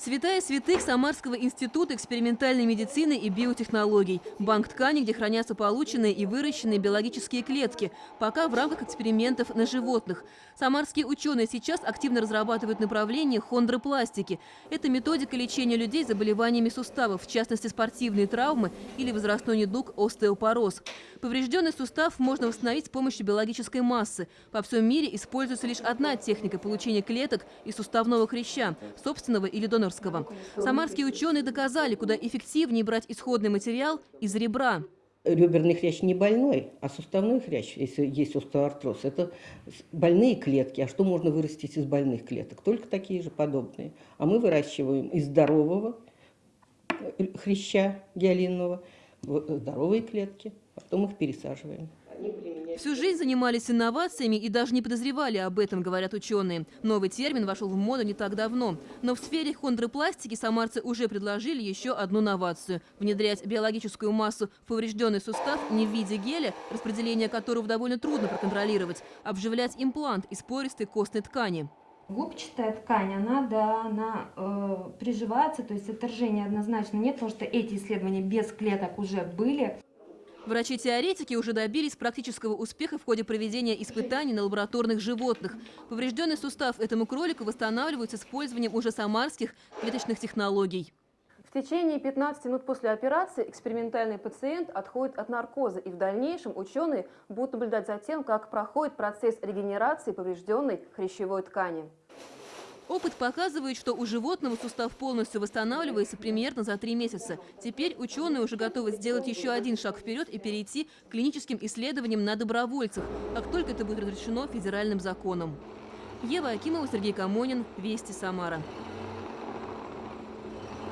Святая святых Самарского института экспериментальной медицины и биотехнологий. Банк ткани, где хранятся полученные и выращенные биологические клетки, пока в рамках экспериментов на животных. Самарские ученые сейчас активно разрабатывают направление хондропластики. Это методика лечения людей заболеваниями суставов, в частности спортивные травмы или возрастной недуг остеопороз. Поврежденный сустав можно восстановить с помощью биологической массы. Во всем мире используется лишь одна техника получения клеток из суставного хряща, собственного или донорского. Самарские ученые доказали, куда эффективнее брать исходный материал из ребра. Реберный хрящ не больной, а суставной хрящ, если есть остеоартроз, это больные клетки. А что можно вырастить из больных клеток? Только такие же подобные. А мы выращиваем из здорового хряща гиалинного здоровые клетки, потом их пересаживаем. Всю жизнь занимались инновациями и даже не подозревали об этом, говорят ученые. Новый термин вошел в моду не так давно. Но в сфере хондропластики самарцы уже предложили еще одну новацию – внедрять биологическую массу в поврежденный сустав не в виде геля, распределение которого довольно трудно проконтролировать, а вживлять имплант из пористой костной ткани. Губчатая ткань, она, да, она э, приживается, то есть отторжения однозначно нет, потому что эти исследования без клеток уже были. Врачи-теоретики уже добились практического успеха в ходе проведения испытаний на лабораторных животных. Поврежденный сустав этому кролику восстанавливают с использованием уже самарских клеточных технологий. В течение 15 минут после операции экспериментальный пациент отходит от наркоза, и в дальнейшем ученые будут наблюдать за тем, как проходит процесс регенерации поврежденной хрящевой ткани. Опыт показывает, что у животного сустав полностью восстанавливается примерно за три месяца. Теперь ученые уже готовы сделать еще один шаг вперед и перейти к клиническим исследованиям на добровольцах, как только это будет разрешено федеральным законом. Ева Акимова, Сергей Камонин, Вести Самара.